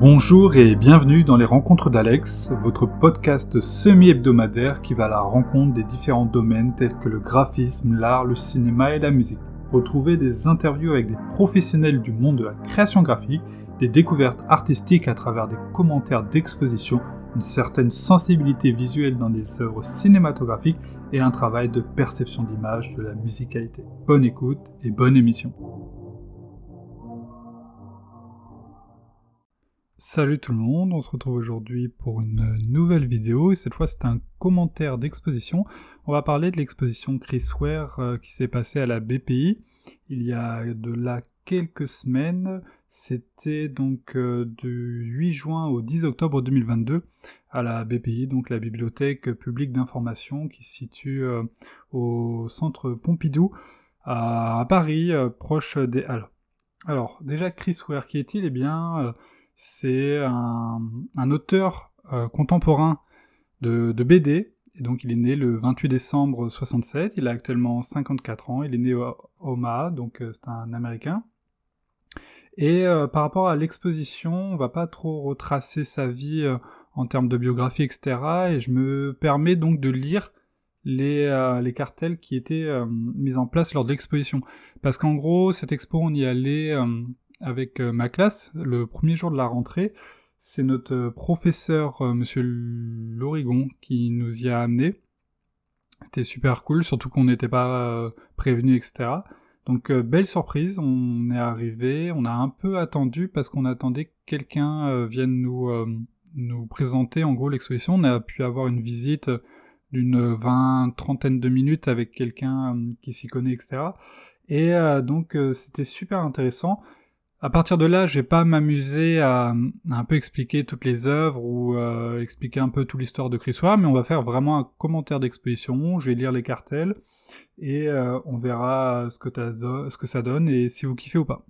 Bonjour et bienvenue dans les Rencontres d'Alex, votre podcast semi-hebdomadaire qui va à la rencontre des différents domaines tels que le graphisme, l'art, le cinéma et la musique. Retrouvez des interviews avec des professionnels du monde de la création graphique, des découvertes artistiques à travers des commentaires d'exposition, une certaine sensibilité visuelle dans des œuvres cinématographiques et un travail de perception d'image de la musicalité. Bonne écoute et bonne émission. Salut tout le monde, on se retrouve aujourd'hui pour une nouvelle vidéo et cette fois c'est un commentaire d'exposition. On va parler de l'exposition Chris Ware euh, qui s'est passée à la BPI il y a de là quelques semaines. C'était donc euh, du 8 juin au 10 octobre 2022 à la BPI, donc la Bibliothèque publique d'information qui se situe euh, au centre Pompidou à, Paris, proche des Halles. Alors déjà Chris Ware qui est-il? Eh bien c'est un, auteur euh, contemporain de, BD, et donc il est né le 28 décembre 67, il a actuellement 54 ans, il est né au Omaha, donc euh, c'est un Américain. Et euh, par rapport à l'exposition, on va pas trop retracer sa vie en termes de biographie, etc. Et je me permets donc de lire les, les cartels qui étaient mis en place lors de l'exposition. Parce qu'en gros, cette expo, on y allait avec euh, ma classe, le premier jour de la rentrée, c'est notre euh, professeur, euh, monsieur Lorigon, qui nous y a amené. C'était super cool, surtout qu'on n'était pas prévenu, etc. Donc belle surprise, on est arrivé, on a un peu attendu parce qu'on attendait que quelqu'un vienne nous, nous présenter en gros l'exposition. On a pu avoir une visite d'une vingt, trentaine de minutes avec quelqu'un qui s'y connaît, etc. Et donc c'était super intéressant. À partir de là, je vais pas m'amuser à, un peu expliquer toutes les œuvres ou euh, expliquer un peu toute l'histoire de Chris Ware, mais on va faire vraiment un commentaire d'exposition. Je vais lire les cartels et euh, on verra ce que, ça donne et si vous kiffez ou pas.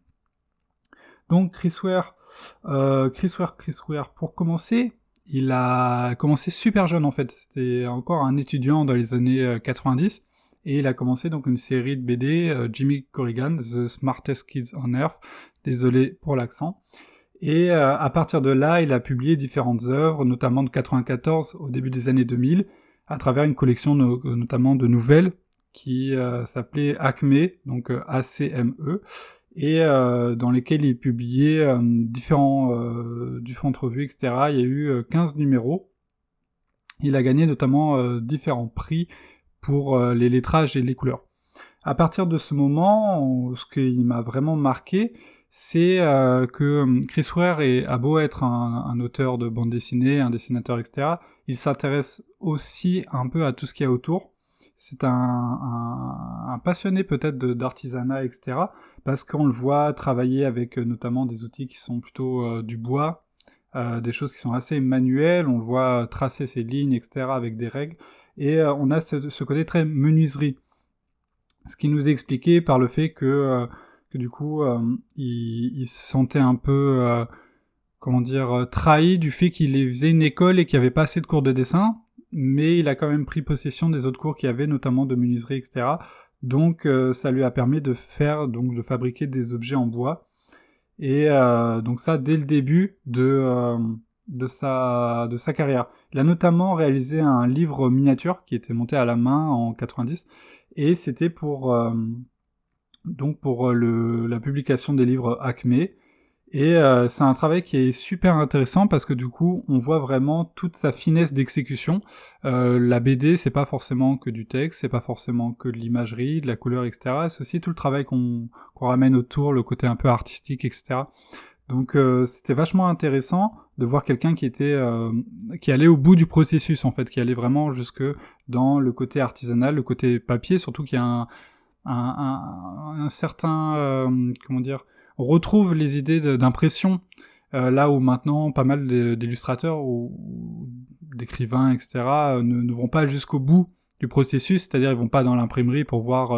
Donc Chris Ware, euh, Chris Ware, Chris Ware, pour commencer, il a commencé super jeune en fait. C'était encore un étudiant dans les années 90 et il a commencé donc une série de BD, Jimmy Corrigan, The Smartest Kids on Earth, désolé pour l'accent. Et euh, à partir de là, il a publié différentes œuvres, notamment de 94 au début des années 2000, à travers une collection notamment de nouvelles qui euh, s'appelait Acme, donc euh, A-C-M-E, et dans lesquelles il publiait différents, différentes revues, etc. Il y a eu 15 numéros. Il a gagné notamment différents prix pour les lettrages et les couleurs. À partir de ce moment, ce qui m'a vraiment marqué, c'est euh, que hum, Chris Ware a beau être un, auteur de bande dessinée, un dessinateur, etc., il s'intéresse aussi un peu à tout ce qu'il y a autour. C'est un, passionné peut-être d'artisanat, etc., parce qu'on le voit travailler avec euh, notamment des outils qui sont plutôt euh, du bois, des choses qui sont assez manuelles, on le voit tracer ses lignes, etc., avec des règles, et on a ce, ce, côté très menuiserie. Ce qui nous est expliqué par le fait que du coup, euh, il, se sentait un peu, euh, comment dire, euh, trahi du fait qu'il faisait une école et qu'il n'y avait pas assez de cours de dessin, mais il a quand même pris possession des autres cours qu'il y avait, notamment de menuiserie, etc. Donc ça lui a permis de faire, donc de fabriquer des objets en bois. Et donc ça dès le début de, de, sa, de sa carrière. Il a notamment réalisé un livre miniature qui était monté à la main en 90, et c'était pour donc pour euh, la publication des livres Acme. Et euh, c'est un travail qui est super intéressant parce que du coup, on voit vraiment toute sa finesse d'exécution. Euh, la BD, c'est pas forcément que du texte, c'est pas forcément que de l'imagerie, de la couleur, etc. C'est aussi tout le travail qu'on ramène autour, le côté un peu artistique, etc. Donc c'était vachement intéressant de voir quelqu'un qui était qui allait au bout du processus en fait, qui allait vraiment jusque dans le côté artisanal, le côté papier, surtout qu'il y a un, un, certain, euh, comment dire, retrouve les idées d'impression, euh, là où maintenant pas mal d'illustrateurs ou, d'écrivains, etc., euh, ne, vont pas jusqu'au bout du processus, c'est-à-dire ils vont pas dans l'imprimerie pour voir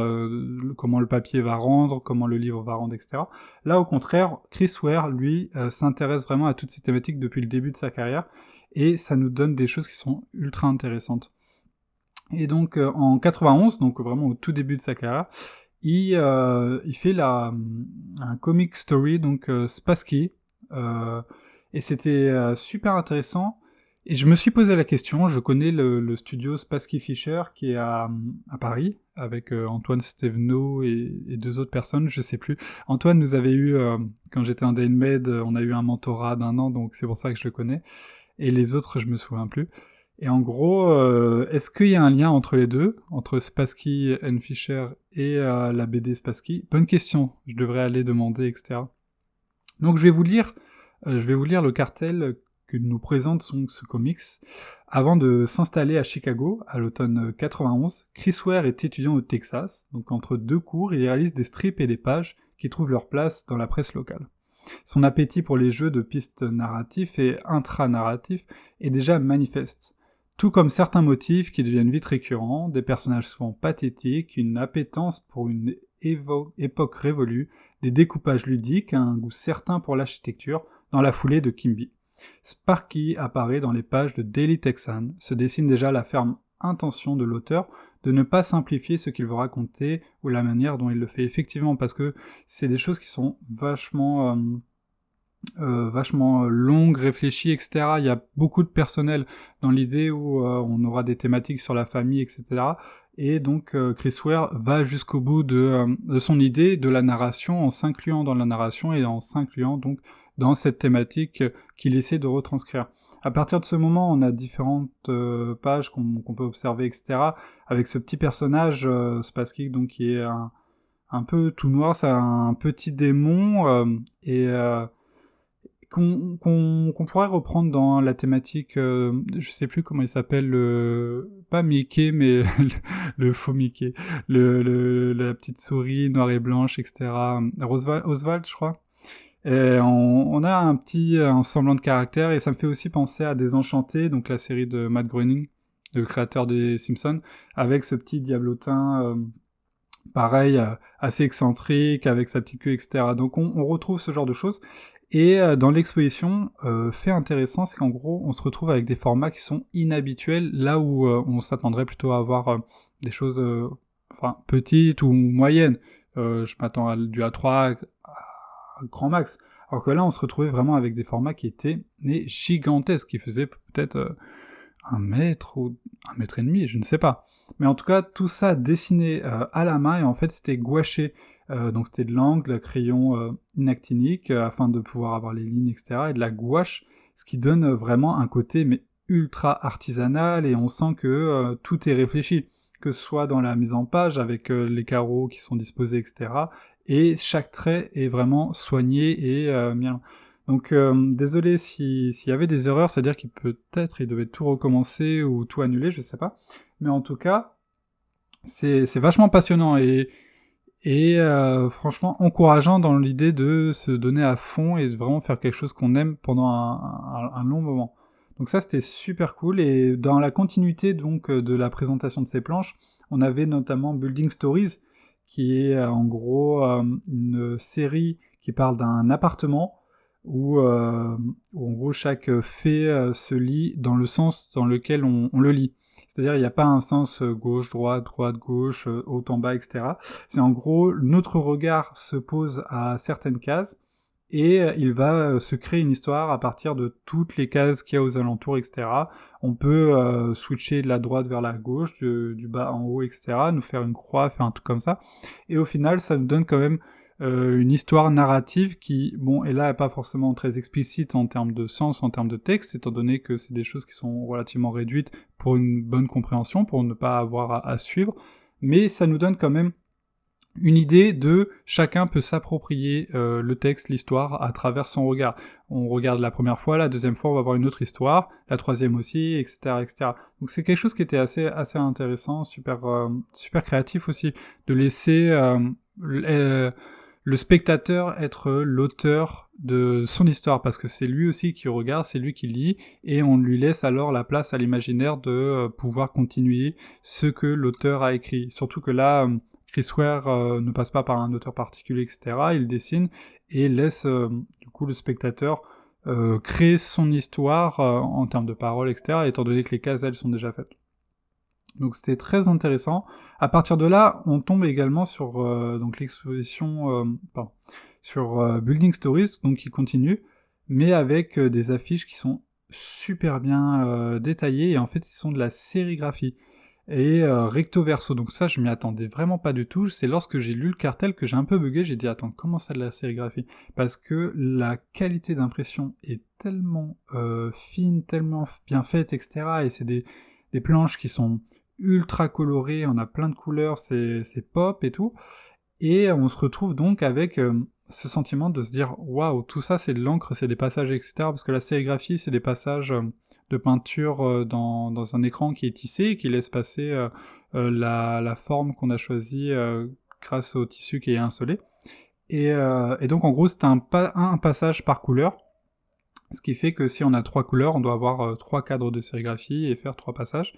comment le papier va rendre, comment le livre va rendre, etc. Là, au contraire, Chris Ware, lui, s'intéresse vraiment à toutes ces thématiques depuis le début de sa carrière, et ça nous donne des choses qui sont ultra intéressantes. Et donc euh, en 91, donc vraiment au tout début de sa carrière, il, euh, fait la, un comic story, donc euh, Spassky, Et c'était super intéressant. Et je me suis posé la question, je connais le, studio Spassky Fisher qui est à, Paris, avec Antoine Stevenot et, deux autres personnes, je sais plus. Antoine nous avait eu, quand j'étais en DNMed, on a eu un mentorat d'un an, donc c'est pour ça que je le connais. Et les autres, je me souviens plus. Et en gros, euh, est-ce qu'il y a un lien entre les deux, entre Spassky and Fisher et euh, la BD Spassky? Bonne question, je devrais aller demander, etc. Donc je vais vous lire, euh, je vais vous lire le cartel que nous présente ce comics. Avant de s'installer à Chicago, à l'automne 91, Chris Ware est étudiant au Texas, donc entre deux cours, il réalise des strips et des pages qui trouvent leur place dans la presse locale. Son appétit pour les jeux de pistes narratifs et intranarratifs est déjà manifeste tout comme certains motifs qui deviennent vite récurrents, des personnages souvent pathétiques, une appétence pour une époque révolue, des découpages ludiques, un goût certain pour l'architecture, dans la foulée de Kimby. Sparky apparaît dans les pages de Daily Texan, se dessine déjà la ferme intention de l'auteur de ne pas simplifier ce qu'il veut raconter ou la manière dont il le fait effectivement, parce que c'est des choses qui sont vachement... Euh, euh, vachement euh, longue, réfléchie, etc. Il y a beaucoup de personnel dans l'idée où euh, on aura des thématiques sur la famille, etc. Et donc Chris Ware va jusqu'au bout de, son idée, de la narration, en s'incluant dans la narration et en s'incluant donc dans cette thématique qu'il essaie de retranscrire. À partir de ce moment, on a différentes pages qu'on peut observer, etc. Avec ce petit personnage, Spassky, donc qui est un, un, peu tout noir, c'est un petit démon, et qu'on pourrait reprendre dans la thématique, euh, je sais plus comment il s'appelle, le, pas Mickey, mais le, faux Mickey, la petite souris noire et blanche, etc. Oswald, je crois. On, a un petit semblant de caractère et ça me fait aussi penser à Désenchanté, donc la série de Matt Groening, le créateur des Simpsons, avec ce petit diablotin euh, pareil, euh, assez excentrique, avec sa petite queue, etc. Donc on, on retrouve ce genre de choses. Et euh, dans l'exposition, euh, fait intéressant, c'est qu'en gros, on se retrouve avec des formats qui sont inhabituels, là où euh, on s'attendrait plutôt à avoir des choses enfin, petites ou moyennes. je m'attends à du A3 à grand max. Alors que là, on se retrouvait vraiment avec des formats qui étaient gigantesques, qui faisaient peut-être un mètre ou un mètre et demi, je ne sais pas. Mais en tout cas, tout ça dessiné à la main, et en fait, c'était gouaché. Euh, donc c'était de l'angle, crayon euh, inactinique, euh, afin de pouvoir avoir les lignes, etc. Et de la gouache, ce qui donne vraiment un côté mais ultra artisanal, et on sent que tout est réfléchi, que ce soit dans la mise en page, avec les carreaux qui sont disposés, etc. Et chaque trait est vraiment soigné et bien. Donc désolé s'il y avait des erreurs, c'est-à-dire qu'il peut-être il devait tout recommencer ou tout annuler, je sais pas. Mais en tout cas, c'est vachement passionnant et euh, franchement encourageant dans l'idée de se donner à fond et de vraiment faire quelque chose qu'on aime pendant un, long moment. Donc ça c'était super cool et dans la continuité donc de la présentation de ces planches, on avait notamment Building Stories qui est euh, en gros euh, une série qui parle d'un appartement où, en gros chaque fait se lit dans le sens dans lequel on le lit. C'est-à-dire, il n'y a pas un sens euh, gauche, droite, droite, gauche, euh, haut en bas, etc. C'est en gros, notre regard se pose à certaines cases et euh, il va se créer une histoire à partir de toutes les cases qu'il y a aux alentours, etc. On peut switcher de la droite vers la gauche, du bas en haut, etc. Nous faire une croix, faire un truc comme ça. Et au final, ça nous donne quand même euh, une histoire narrative qui, bon, est là pas forcément très explicite en termes de sens, en termes de texte, étant donné que c'est des choses qui sont relativement réduites pour une bonne compréhension, pour ne pas avoir à, suivre, mais ça nous donne quand même une idée de chacun peut s'approprier euh, le texte, l'histoire à travers son regard. On regarde la première fois, la deuxième fois on va voir une autre histoire, la troisième aussi, etc., etc. Donc c'est quelque chose qui était assez assez intéressant, super euh, super créatif aussi de laisser le spectateur être l'auteur de son histoire, parce que c'est lui aussi qui regarde, c'est lui qui lit, et on lui laisse alors la place à l'imaginaire de euh, pouvoir continuer ce que l'auteur a écrit. Surtout que là, euh, Chris Ware euh, ne passe pas par un auteur particulier, etc. Il dessine et laisse du coup le spectateur créer son histoire en termes de paroles, etc. Étant donné que les cases, elles, sont déjà faites. Donc c'était très intéressant. À partir de là, on tombe également sur euh, l'exposition, euh, sur euh, Building Stories, donc qui continue. mais avec des affiches qui sont super bien détaillées, et en fait, ce sont de la sérigraphie et recto verso. Donc ça, je m'y attendais vraiment pas du tout. C'est lorsque j'ai lu le cartel que j'ai un peu bugué. J'ai dit attends, comment ça de la sérigraphie? Parce que la qualité d'impression est tellement fine, tellement bien faite, etc. Et c'est des, des, planches qui sont ultra colorées. On a plein de couleurs, c'est pop et tout. Et on se retrouve donc avec ce sentiment de se dire waouh, tout ça c'est de l'encre, c'est des passages, etc. Parce que la sérigraphie, c'est des passages de peinture euh, dans, dans, un écran qui est tissé et qui laisse passer euh, euh, la, la, forme qu'on a choisie grâce au tissu qui est insolé. Et, et donc en gros c'est un, un, passage par couleur, ce qui fait que si on a trois couleurs, on doit avoir trois cadres de sérigraphie et faire trois passages.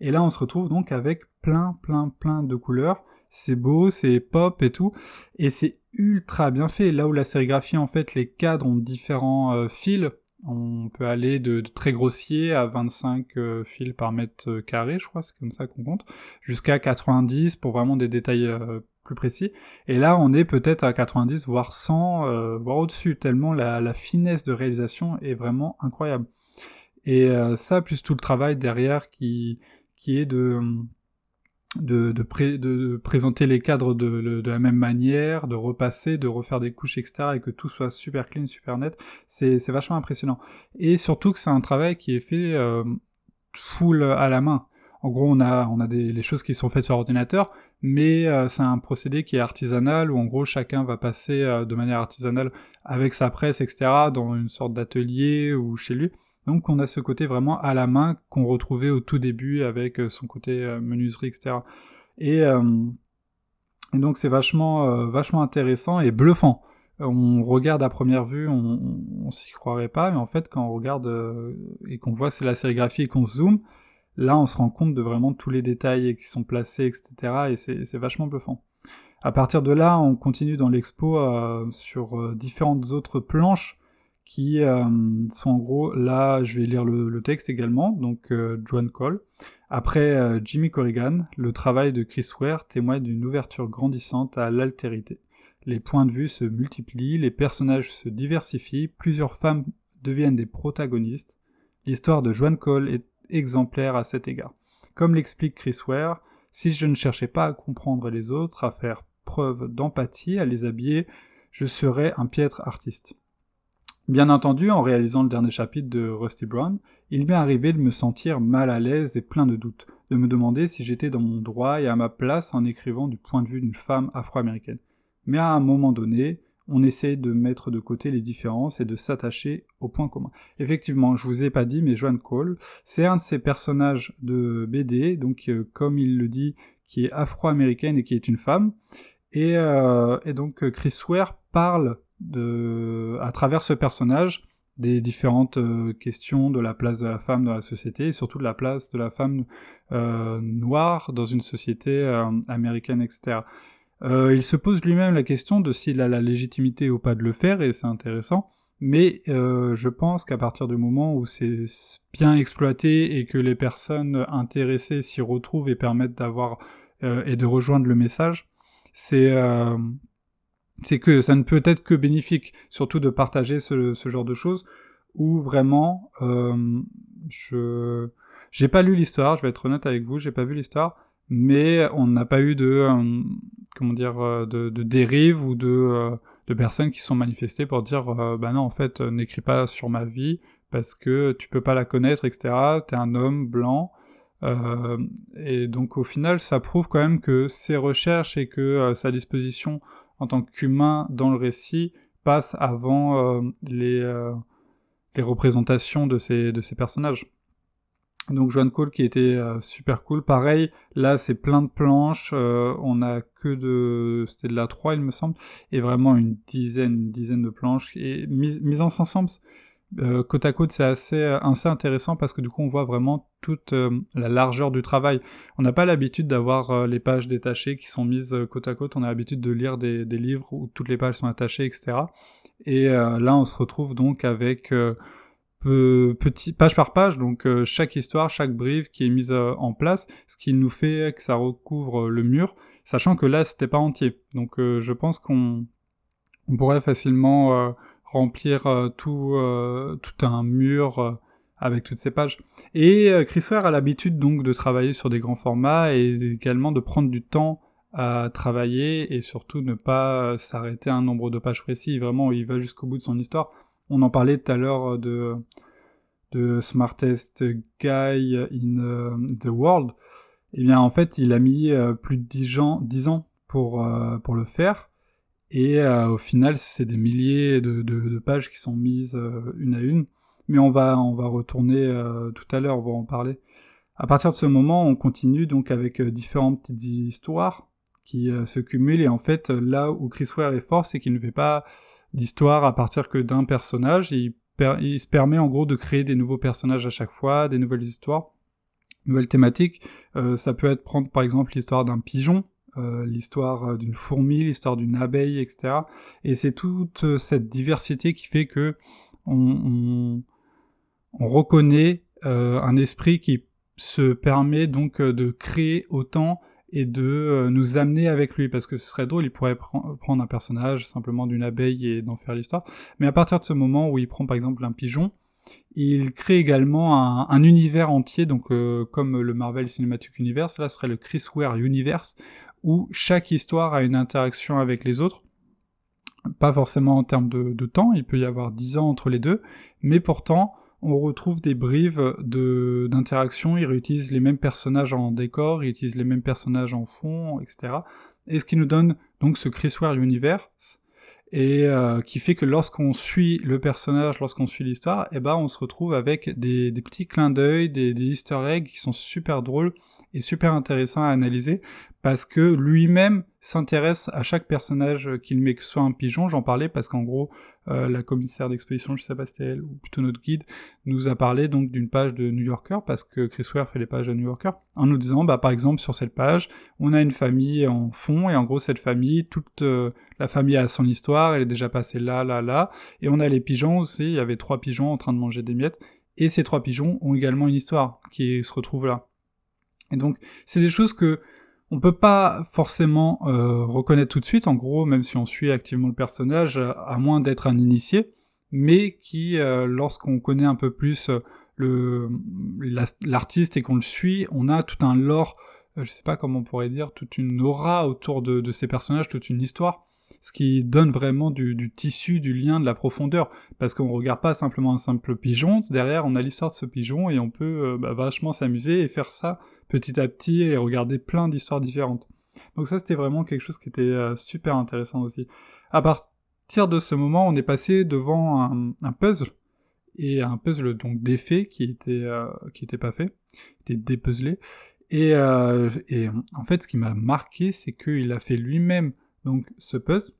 Et là on se retrouve donc avec plein plein plein de couleurs, c'est beau, c'est pop et tout, et c'est ultra bien fait. Là où la sérigraphie en fait les cadres ont différents fils, on peut aller de, très grossier à 25 euh, fils par mètre euh, carré, je crois, c'est comme ça qu'on compte, jusqu'à 90 pour vraiment des détails euh, plus précis. Et là, on est peut-être à 90, voire 100, voire au-dessus, tellement la, finesse de réalisation est vraiment incroyable. Et ça, plus tout le travail derrière qui, qui est de de, de, présenter les cadres de, la même manière, de repasser, de refaire des couches, etc., et que tout soit super clean, super net, c'est vachement impressionnant. Et surtout que c'est un travail qui est fait euh, full à la main. En gros, on a, on a des, les choses qui sont faites sur ordinateur, mais euh, c'est un procédé qui est artisanal, où en gros chacun va passer euh, de manière artisanale avec sa presse, etc., dans une sorte d'atelier ou chez lui. Donc on a ce côté vraiment à la main qu'on retrouvait au tout début avec euh, son côté menuiserie, etc. Et, donc c'est vachement, vachement intéressant et bluffant. On regarde à première vue, on, on, s'y croirait pas, mais en fait quand on regarde et qu'on voit c'est la sérigraphie et qu'on zoome, là on se rend compte de vraiment tous les détails qui sont placés, etc. Et c'est vachement bluffant. À partir de là, on continue dans l'expo sur différentes autres planches qui euh, sont en gros, là je vais lire le, texte également, donc euh, Joan Cole. Après euh, Jimmy Corrigan, le travail de Chris Ware témoigne d'une ouverture grandissante à l'altérité. Les points de vue se multiplient, les personnages se diversifient, plusieurs femmes deviennent des protagonistes. L'histoire de Joan Cole est exemplaire à cet égard. Comme l'explique Chris Ware, si je ne cherchais pas à comprendre les autres, à faire preuve d'empathie, à les habiller, je serais un piètre artiste. Bien entendu, en réalisant le dernier chapitre de Rusty Brown, il m'est arrivé de me sentir mal à l'aise et plein de doutes, de me demander si j'étais dans mon droit et à ma place en écrivant du point de vue d'une femme afro-américaine. Mais à un moment donné, on essaie de mettre de côté les différences et de s'attacher au point commun. Effectivement, je vous ai pas dit, mais Joan Cole, c'est un de ces personnages de BD, donc euh, comme il le dit, qui est afro-américaine et qui est une femme. Et, euh, donc Chris Ware parle à travers ce personnage des différentes euh, questions de la place de la femme dans la société et surtout de la place de la femme noire dans une société américaine, etc. il se pose lui-même la question de s'il a la légitimité ou pas de le faire et c'est intéressant, mais je pense qu'à partir du moment où c'est bien exploité et que les personnes intéressées s'y retrouvent et permettent d'avoir et de rejoindre le message, c'est que ça ne peut être que bénéfique, surtout de partager ce, genre de choses, où vraiment, euh, je j'ai pas lu l'histoire, je vais être honnête avec vous, j'ai pas vu l'histoire, mais on n'a pas eu de, euh, comment dire, euh, de, dérive ou de, de personnes qui sont manifestées pour dire, bah non, en fait, n'écris pas sur ma vie, parce que tu peux pas la connaître, etc., t'es un homme blanc, et donc au final, ça prouve quand même que ses recherches et que sa disposition en tant qu'humain dans le récit passe avant euh, les, euh, les, représentations de ces, de ces personnages. Donc Joan Cole qui était euh, super cool. Pareil, là c'est plein de planches, on a que de... c'était de la 3 il me semble, et vraiment une dizaine, une dizaine de planches, et mise, en ensemble, euh, côte à côte, c'est assez, euh, intéressant parce que du coup, on voit vraiment toute euh, la largeur du travail. On n'a pas l'habitude d'avoir les pages détachées qui sont mises côte à côte. On a l'habitude de lire des, livres où toutes les pages sont attachées, etc. Et là, on se retrouve donc avec page par page, donc chaque histoire, chaque brief qui est mise en place, ce qui nous fait que ça recouvre le mur, sachant que là, c'était pas entier. Donc, je pense qu'on on pourrait facilement remplir tout, tout un mur avec toutes ces pages. Et Chris Ware a l'habitude donc de travailler sur des grands formats et également de prendre du temps à travailler et surtout ne pas s'arrêter à un nombre de pages précis. Vraiment, il va jusqu'au bout de son histoire. On en parlait tout à l'heure de, de Smartest Guy in euh, the World. Eh bien, en fait, il a mis euh, plus de 10 ans, 10 ans pour, euh, le faire. Et au final, c'est des milliers de, pages qui sont mises une à une. Mais on va, on va retourner tout à l'heure, on va en parler. À partir de ce moment, on continue donc avec différentes petites histoires qui se cumulent. Et en fait, là où Chris Ware est fort, c'est qu'il ne fait pas d'histoire à partir que d'un personnage. Il, se permet en gros de créer des nouveaux personnages à chaque fois, des nouvelles histoires, nouvelles thématiques. Euh, ça peut être prendre par exemple l'histoire d'un pigeon, euh, l'histoire euh, d'une fourmi, l'histoire d'une abeille, etc. Et c'est toute cette diversité qui fait que on reconnaît un esprit qui se permet donc de créer autant et de euh, nous amener avec lui, parce que ce serait drôle, il pourrait prendre un personnage simplement d'une abeille et d'en faire l'histoire, mais à partir de ce moment où il prend par exemple un pigeon, il crée également un, univers entier, donc euh, comme le Marvel Cinematic Universe, là serait le Chris Ware Universe, où chaque histoire a une interaction avec les autres, pas forcément en termes de, de temps, il peut y avoir 10 ans entre les deux, mais pourtant on retrouve des brives de, d'interaction, il réutilise les mêmes personnages en décor, il utilise les mêmes personnages en fond, etc. Et ce qui nous donne donc ce Chris Ware Universe, et euh, qui fait que lorsqu'on suit le personnage, lorsqu'on suit l'histoire, eh ben on se retrouve avec des, petits clins d'œil, des, des easter eggs qui sont super drôles et super intéressants à analyser, parce que lui-même s'intéresse à chaque personnage qu'il met, que ce soit un pigeon, j'en parlais parce qu'en gros, euh, la commissaire d'exposition, je sais pas si c'était elle, ou plutôt notre guide, nous a parlé donc d'une page de New Yorker, parce que Chris Ware fait les pages de New Yorker, en nous disant, bah par exemple, sur cette page, on a une famille en fond, et en gros, cette famille, toute euh, la famille a son histoire, elle est déjà passée là, là, là, et on a les pigeons aussi, il y avait trois pigeons en train de manger des miettes, et ces trois pigeons ont également une histoire qui se retrouve là. Et donc, c'est des choses que on peut pas forcément euh, reconnaître tout de suite, en gros, même si on suit activement le personnage, à moins d'être un initié, mais qui, euh, lorsqu'on connaît un peu plus euh, l'artiste et qu'on le suit, on a tout un lore, je sais pas comment on pourrait dire, toute une aura autour de, ces personnages, toute une histoire, ce qui donne vraiment du, tissu, du lien, de la profondeur, parce qu'on regarde pas simplement un simple pigeon, derrière on a l'histoire de ce pigeon et on peut bah, vachement s'amuser et faire ça petit à petit et regarder plein d'histoires différentes. Donc ça c'était vraiment quelque chose qui était euh, super intéressant aussi. À partir de ce moment, on est passé devant un, puzzle et un puzzle donc défait qui était euh, qui était pas fait, qui était dépuzzlé. Et, euh, et en fait, ce qui m'a marqué, c'est qu'il a fait lui-même donc ce puzzle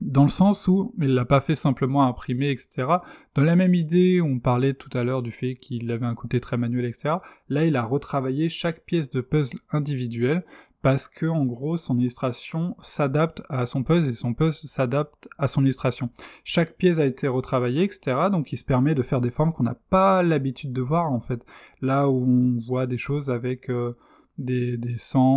dans le sens où il l'a pas fait simplement imprimer, etc. Dans la même idée, on parlait tout à l'heure du fait qu'il avait un côté très manuel, etc. Là, il a retravaillé chaque pièce de puzzle individuelle parce que, en gros, son illustration s'adapte à son puzzle et son puzzle s'adapte à son illustration. Chaque pièce a été retravaillée, etc. Donc, il se permet de faire des formes qu'on n'a pas l'habitude de voir, en fait. Là où on voit des choses avec... Euh, des, des,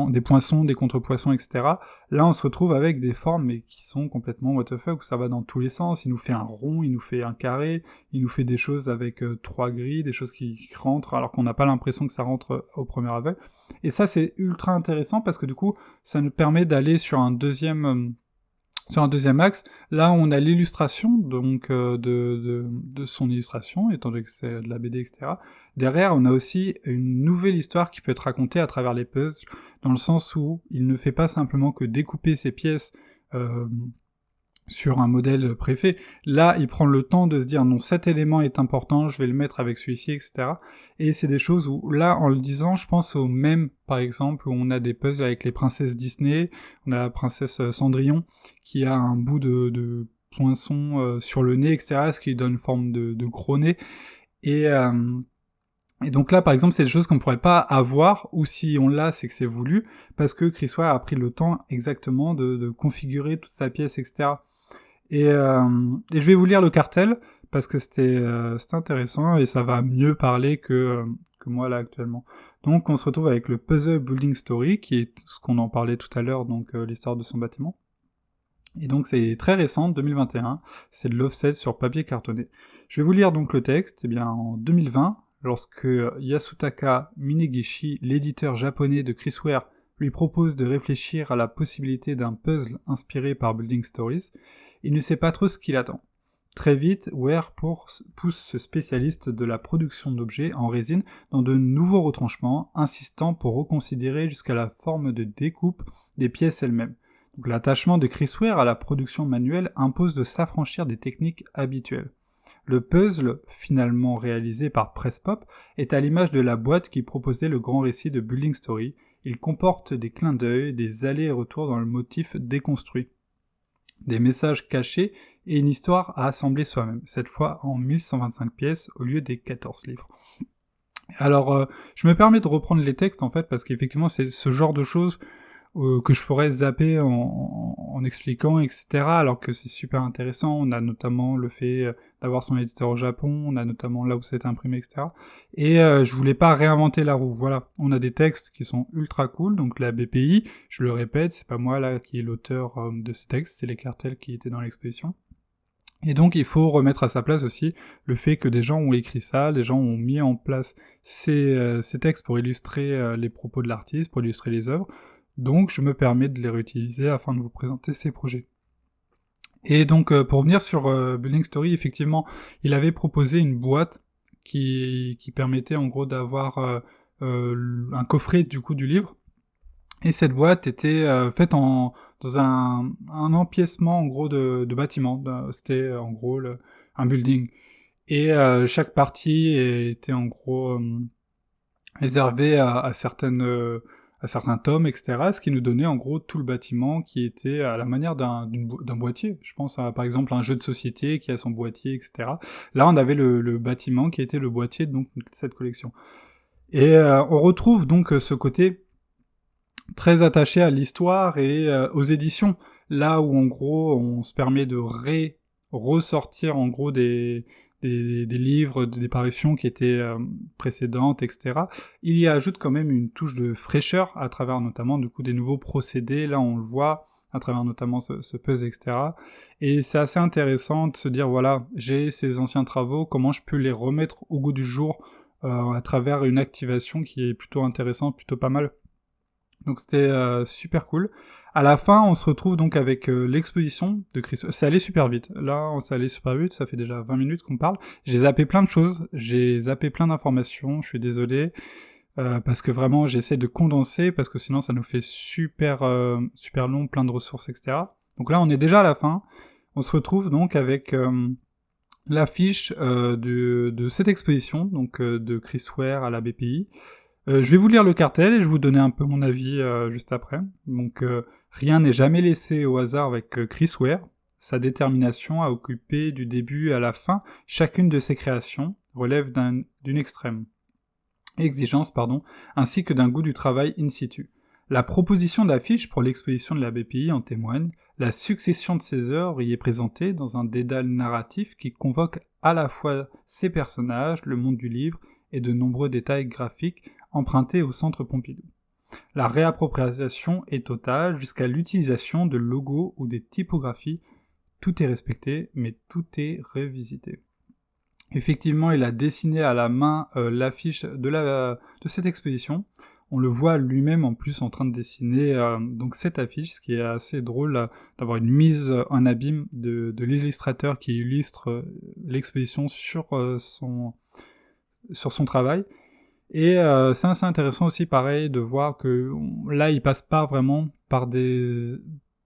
des poissons, des contrepoissons, etc. Là, on se retrouve avec des formes mais qui sont complètement what the fuck, où ça va dans tous les sens. Il nous fait un rond, il nous fait un carré, il nous fait des choses avec euh, trois grilles, des choses qui, rentrent alors qu'on n'a pas l'impression que ça rentre euh, au premier aveugle. Et ça, c'est ultra intéressant parce que du coup, ça nous permet d'aller sur un deuxième... Euh, sur un deuxième axe, là on a l'illustration donc de, de, de, son illustration, étant donné que c'est de la BD, etc. Derrière, on a aussi une nouvelle histoire qui peut être racontée à travers les puzzles, dans le sens où il ne fait pas simplement que découper ses pièces euh, sur un modèle préfet. Là, il prend le temps de se dire non, cet élément est important, je vais le mettre avec celui-ci, etc. Et c'est des choses où, là, en le disant, je pense au même, par exemple, où on a des puzzles avec les princesses Disney, on a la princesse Cendrillon qui a un bout de, poinçon euh, sur le nez, etc., ce qui donne une forme de, gros nez. Et, euh, et donc là, par exemple, c'est des choses qu'on ne pourrait pas avoir, ou si on l'a, c'est que c'est voulu, parce que Chris a pris le temps exactement de, configurer toute sa pièce, etc. Euh, et, je vais vous lire le cartel, parce que c'était euh, intéressant, et ça va mieux parler que, euh, que moi là actuellement. Donc on se retrouve avec le Puzzle Building Story, qui est ce qu'on en parlait tout à l'heure, donc l'histoire de son bâtiment. Et donc c'est très récent, 2021, c'est de l'offset sur papier cartonné. Je vais vous lire donc le texte, eh bien en 2020, lorsque Yasutaka Minegishi, l'éditeur japonais de Chrisware, lui propose de réfléchir à la possibilité d'un puzzle inspiré par Building Stories, il ne sait pas trop ce qu'il attend. Très vite, Ware pousse ce spécialiste de la production d'objets en résine dans de nouveaux retranchements, insistant pour reconsidérer jusqu'à la forme de découpe des pièces elles-mêmes. L'attachement de Chris Ware à la production manuelle impose de s'affranchir des techniques habituelles. Le puzzle, finalement réalisé par Presspop, est à l'image de la boîte qui proposait le grand récit de Building Story. Il comporte des clins d'œil, des allers et retours dans le motif déconstruit, des messages cachés et une histoire à assembler soi-même, cette fois en 1125 pièces au lieu des 14 livres. Alors, euh, je me permets de reprendre les textes en fait parce qu'effectivement c'est ce genre de choses euh, que je ferais zapper en, expliquant, etc. Alors que c'est super intéressant. On a notamment le fait euh, d'avoir son éditeur au Japon, on a notamment là où c'est imprimé, etc. Et euh, je voulais pas réinventer la roue. Voilà, on a des textes qui sont ultra cool. Donc la BPI, je le répète, c'est pas moi là qui est l'auteur de ces textes, c'est les cartels qui étaient dans l'exposition. Et donc il faut remettre à sa place aussi le fait que des gens ont écrit ça, des gens ont mis en place ces, ces textes pour illustrer les propos de l'artiste, pour illustrer les œuvres. Donc je me permets de les réutiliser afin de vous présenter ces projets. Et donc euh, pour venir sur euh, Building Story, effectivement, il avait proposé une boîte qui, permettait en gros d'avoir euh, un coffret du coup du livre. Et cette boîte était faite dans un, un, empiècement en gros de, de bâtiment. C'était en gros un building. Et chaque partie était en gros réservée à, à certaines à certains tomes, etc., ce qui nous donnait en gros tout le bâtiment qui était à la manière d'un boîtier. Je pense à par exemple un jeu de société qui a son boîtier, etc. Là, on avait le, bâtiment qui était le boîtier de cette collection. Et euh, on retrouve donc ce côté très attaché à l'histoire et euh, aux éditions, là où en gros on se permet de ressortir en gros des, des, livres, des parutions qui étaient euh, précédentes, etc. Il y ajoute quand même une touche de fraîcheur à travers notamment du coup des nouveaux procédés. Là, on le voit à travers notamment ce, puzzle, etc. Et c'est assez intéressant de se dire voilà, j'ai ces anciens travaux, comment je peux les remettre au goût du jour euh, à travers une activation qui est plutôt intéressante, plutôt pas mal. Donc c'était euh, super cool. À la fin, on se retrouve donc avec euh, l'exposition de Chris. C'est allé super vite. Là, on s'est allé super vite, ça fait déjà 20 minutes qu'on parle. J'ai zappé plein de choses, j'ai zappé plein d'informations, je suis désolé. Euh, parce que vraiment, j'essaie de condenser, parce que sinon ça nous fait super, euh, super long, plein de ressources, etc. Donc là, on est déjà à la fin. On se retrouve donc avec l'affiche de, de, cette exposition, donc de Chris Ware à la BPI. je vais vous lire le cartel et je vais vous donner un peu mon avis juste après. Donc Rien n'est jamais laissé au hasard avec euh, Chris Ware. Sa détermination à occuper du début à la fin chacune de ses créations relève d'une extrême exigence ainsi que d'un goût du travail in situ. La proposition d'affiche pour l'exposition de la BPI en témoigne, la succession de ses œuvres y est présentée dans un dédale narratif qui convoque à la fois ses personnages, le monde du livre et de nombreux détails graphiques empruntés au centre Pompidou. La réappropriation est totale jusqu'à l'utilisation de logos ou des typographies. Tout est respecté, mais tout est révisité. Effectivement, il a dessiné à la main euh, l'affiche de, cette exposition. On le voit lui-même en plus en train de dessiner euh, donc cette affiche, ce qui est assez drôle euh, d'avoir une mise en abîme de, l'illustrateur qui illustre l'exposition sur son travail. Et euh, c'est assez intéressant aussi, pareil, de voir que là, il passe pas vraiment par des,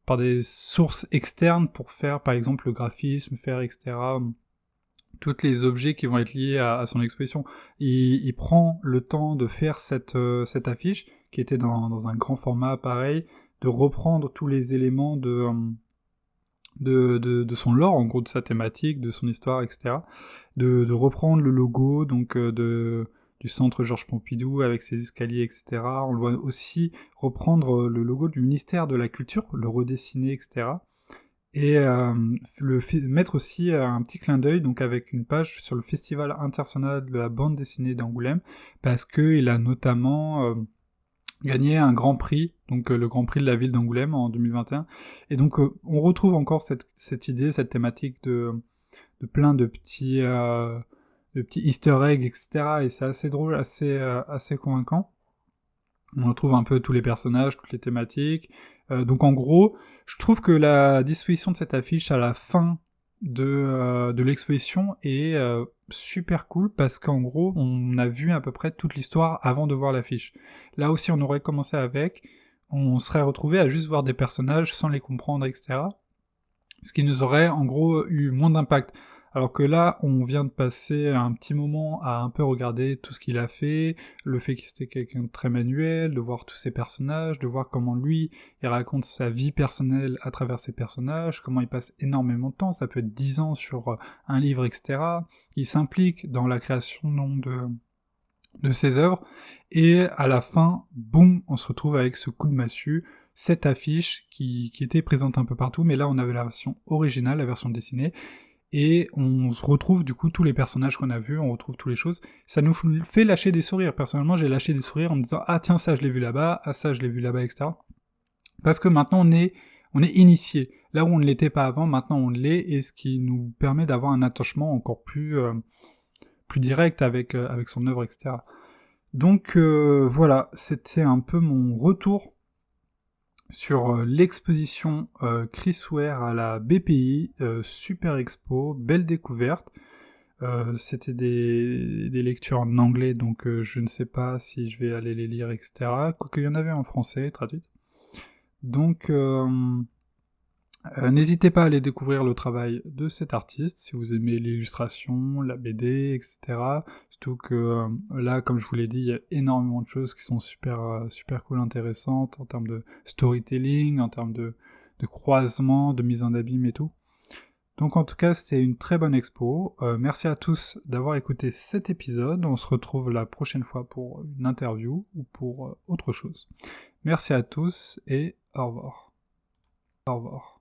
par des sources externes pour faire, par exemple, le graphisme, faire, etc., tous les objets qui vont être liés à, son exposition. Il, prend le temps de faire cette, euh, cette affiche, qui était dans, dans, un grand format pareil, de reprendre tous les éléments de, de, de, de, son lore, en gros, de sa thématique, de son histoire, etc., de, de reprendre le logo, donc euh, de du centre Georges Pompidou avec ses escaliers, etc. On le voit aussi reprendre euh, le logo du ministère de la Culture, le redessiner, etc. Et euh, le mettre aussi euh, un petit clin d'œil donc avec une page sur le Festival international de la bande dessinée d'Angoulême, parce qu'il a notamment gagné un grand prix, donc le grand prix de la ville d'Angoulême en 2021. Et donc on retrouve encore cette, cette, idée, cette thématique de, de plein de petits, de petits easter eggs, etc. Et c'est assez drôle, assez, assez convaincant. On retrouve un peu tous les personnages, toutes les thématiques. donc en gros, je trouve que la disposition de cette affiche à la fin de, euh, de l'exposition est euh, super cool parce qu'en gros, on a vu à peu près toute l'histoire avant de voir l'affiche. Là aussi, on aurait commencé avec, on serait retrouvé à juste voir des personnages sans les comprendre, etc. Ce qui nous aurait en gros eu moins d'impact. Alors que là, on vient de passer un petit moment à un peu regarder tout ce qu'il a fait, le fait qu'il était quelqu'un de très manuel, de voir tous ses personnages, de voir comment lui, il raconte sa vie personnelle à travers ses personnages, comment il passe énormément de temps, ça peut être 10 ans sur euh, un livre, etc. Il s'implique dans la création de, de ses œuvres, et à la fin, boum, on se retrouve avec ce coup de massue, cette affiche qui, qui était présente un peu partout, mais là on avait la version originale, la version dessinée, et on retrouve du coup tous les personnages qu'on a vus, on retrouve toutes les choses. Ça nous fait lâcher des sourires. Personnellement, j'ai lâché des sourires en me disant ah tiens ça je l'ai vu là-bas, ah ça je l'ai vu là-bas, etc. Parce que maintenant on est on est initié. Là où on ne l'était pas avant, maintenant on l'est, et ce qui nous permet d'avoir un attachement encore plus euh, plus direct avec euh, avec son œuvre, etc. Donc euh, voilà, c'était un peu mon retour sur euh, l'exposition euh, Chris Ware à la BPI, euh, super expo, belle découverte. C'était des, lectures en anglais, donc je ne sais pas si je vais aller les lire, etc. Quoique il y en avait en français, traduite. Donc euh, n'hésitez pas à aller découvrir le travail de cet artiste si vous aimez l'illustration, la BD, etc. Surtout que euh, là, comme je vous l'ai dit, il y a énormément de choses qui sont super, euh, super cool, intéressantes en termes de storytelling, en termes de, de croisement, de mise en abîme et tout. Donc en tout cas, c'était une très bonne expo. merci à tous d'avoir écouté cet épisode. On se retrouve la prochaine fois pour une interview ou pour autre chose. Merci à tous et au revoir. Au revoir.